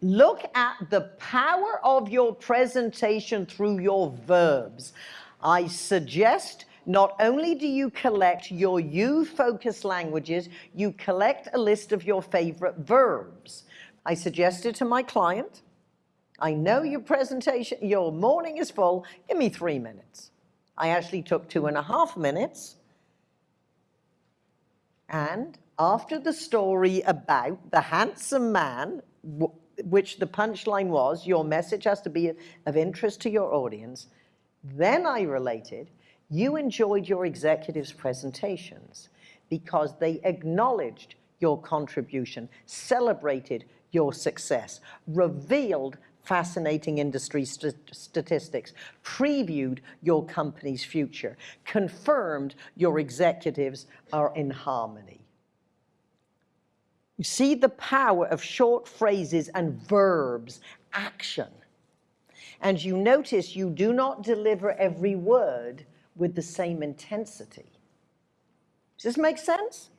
Look at the power of your presentation through your verbs. I suggest not only do you collect your you-focused languages, you collect a list of your favorite verbs. I suggested to my client, I know your presentation, your morning is full, give me three minutes. I actually took two and a half minutes. And after the story about the handsome man, which the punchline was, your message has to be of interest to your audience, then I related, you enjoyed your executives' presentations because they acknowledged your contribution, celebrated your success, revealed fascinating industry st statistics, previewed your company's future, confirmed your executives are in harmony. You see the power of short phrases and verbs, action. And you notice you do not deliver every word with the same intensity. Does this make sense?